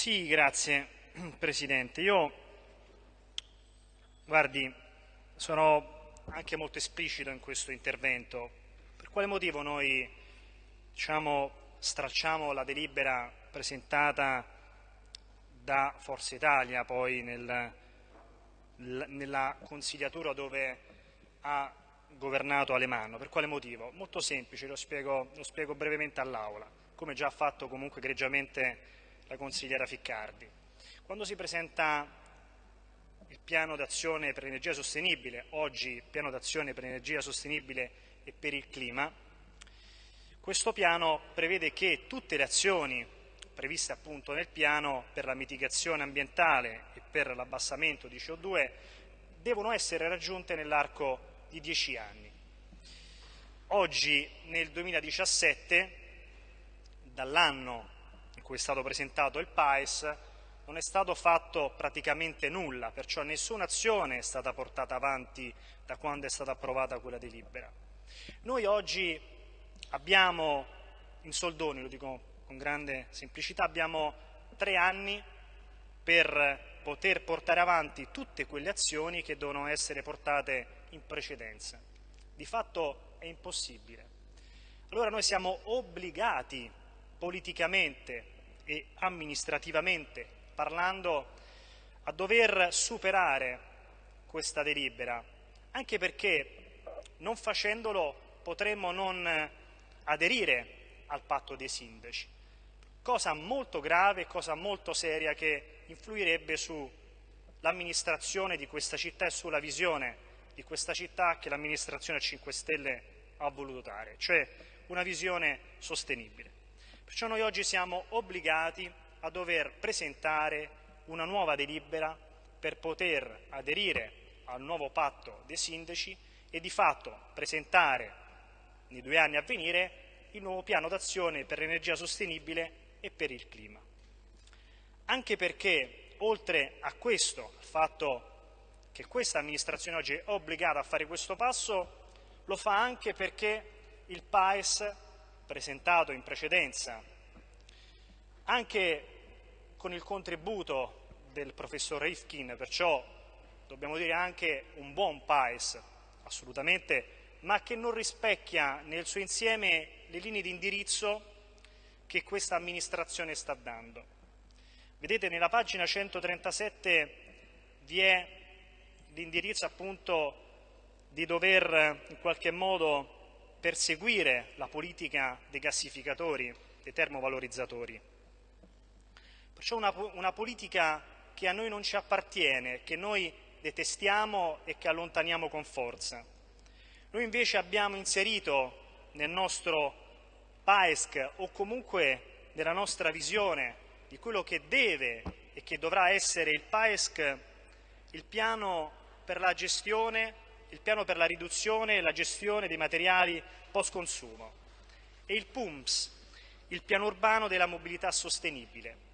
Sì, grazie Presidente. Io, guardi, sono anche molto esplicito in questo intervento. Per quale motivo noi diciamo, stracciamo la delibera presentata da Forza Italia poi nel, nella consigliatura dove ha governato Alemanno. Per quale motivo? Molto semplice, lo spiego, lo spiego brevemente all'Aula, come già ha fatto comunque egregiamente la consigliera Ficcardi. Quando si presenta il piano d'azione per l'energia sostenibile, oggi piano d'azione per l'energia sostenibile e per il clima, questo piano prevede che tutte le azioni previste appunto nel piano per la mitigazione ambientale e per l'abbassamento di CO2 devono essere raggiunte nell'arco di dieci anni. Oggi, nel 2017, dall'anno cui è stato presentato il PAES, non è stato fatto praticamente nulla, perciò nessuna azione è stata portata avanti da quando è stata approvata quella delibera. Noi oggi abbiamo, in soldoni, lo dico con grande semplicità, abbiamo tre anni per poter portare avanti tutte quelle azioni che devono essere portate in precedenza. Di fatto è impossibile. Allora noi siamo obbligati politicamente e amministrativamente parlando a dover superare questa delibera, anche perché non facendolo potremmo non aderire al patto dei sindaci, cosa molto grave, cosa molto seria che influirebbe sull'amministrazione di questa città e sulla visione di questa città che l'amministrazione 5 Stelle ha voluto dare, cioè una visione sostenibile. Perciò noi oggi siamo obbligati a dover presentare una nuova delibera per poter aderire al nuovo patto dei sindaci e di fatto presentare nei due anni a venire il nuovo piano d'azione per l'energia sostenibile e per il clima. Anche perché, oltre a questo, al fatto che questa amministrazione oggi è obbligata a fare questo passo, lo fa anche perché il PAES, presentato in precedenza, anche con il contributo del professor Rifkin, perciò dobbiamo dire anche un buon PAES, assolutamente, ma che non rispecchia nel suo insieme le linee di indirizzo che questa amministrazione sta dando. Vedete, nella pagina 137 vi è l'indirizzo appunto di dover in qualche modo perseguire la politica dei gassificatori, dei termovalorizzatori. Perciò una, una politica che a noi non ci appartiene, che noi detestiamo e che allontaniamo con forza. Noi invece abbiamo inserito nel nostro PAESC o comunque nella nostra visione di quello che deve e che dovrà essere il PAESC il piano per la gestione, il piano per la riduzione e la gestione dei materiali post consumo e il PUMS, il piano urbano della mobilità sostenibile.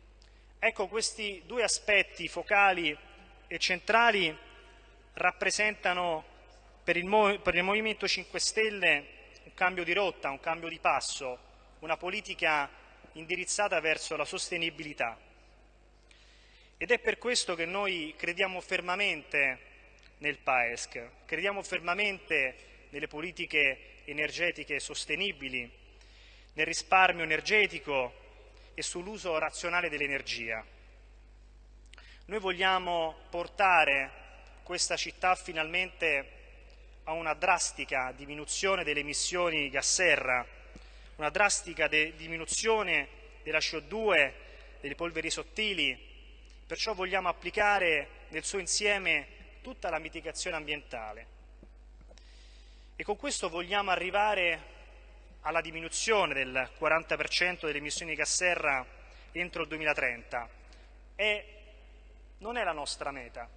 Ecco, questi due aspetti focali e centrali rappresentano per il, per il Movimento 5 Stelle un cambio di rotta, un cambio di passo, una politica indirizzata verso la sostenibilità. Ed è per questo che noi crediamo fermamente nel PAESC. Crediamo fermamente nelle politiche energetiche sostenibili, nel risparmio energetico e sull'uso razionale dell'energia. Noi vogliamo portare questa città finalmente a una drastica diminuzione delle emissioni di gas serra, una drastica de diminuzione della CO2, delle polveri sottili, perciò vogliamo applicare nel suo insieme tutta la mitigazione ambientale. E con questo vogliamo arrivare alla diminuzione del 40% delle emissioni di gas serra entro il 2030. E non è la nostra meta,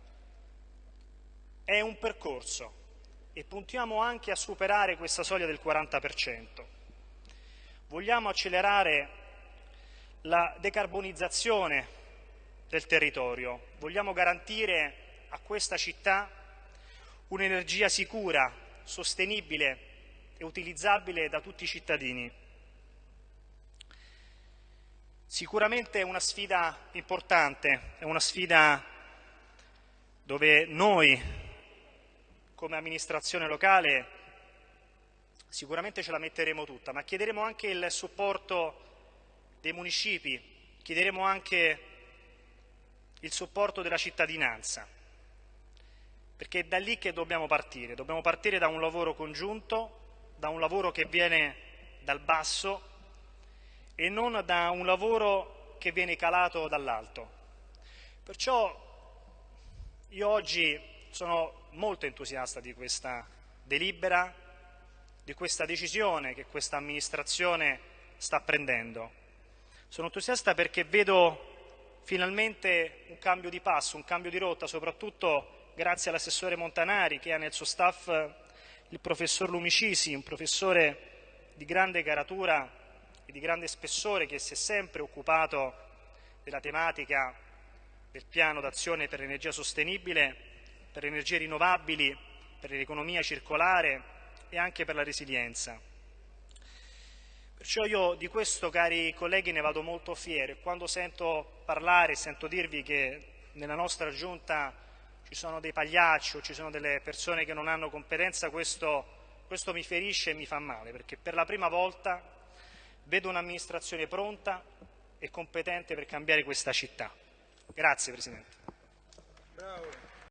è un percorso e puntiamo anche a superare questa soglia del 40%. Vogliamo accelerare la decarbonizzazione del territorio, vogliamo garantire a questa città un'energia sicura, sostenibile e utilizzabile da tutti i cittadini. Sicuramente è una sfida importante, è una sfida dove noi come amministrazione locale sicuramente ce la metteremo tutta, ma chiederemo anche il supporto dei municipi, chiederemo anche il supporto della cittadinanza, perché è da lì che dobbiamo partire, dobbiamo partire da un lavoro congiunto, da un lavoro che viene dal basso e non da un lavoro che viene calato dall'alto. Perciò io oggi sono molto entusiasta di questa delibera, di questa decisione che questa amministrazione sta prendendo. Sono entusiasta perché vedo finalmente un cambio di passo, un cambio di rotta, soprattutto grazie all'assessore Montanari che ha nel suo staff il professor Lumicisi, un professore di grande caratura e di grande spessore che si è sempre occupato della tematica del piano d'azione per l'energia sostenibile, per le energie rinnovabili, per l'economia circolare e anche per la resilienza. Perciò io di questo, cari colleghi, ne vado molto fiero e quando sento parlare, sento dirvi che nella nostra giunta ci sono dei pagliacci o ci sono delle persone che non hanno competenza, questo, questo mi ferisce e mi fa male, perché per la prima volta vedo un'amministrazione pronta e competente per cambiare questa città. Grazie Presidente. Bravo.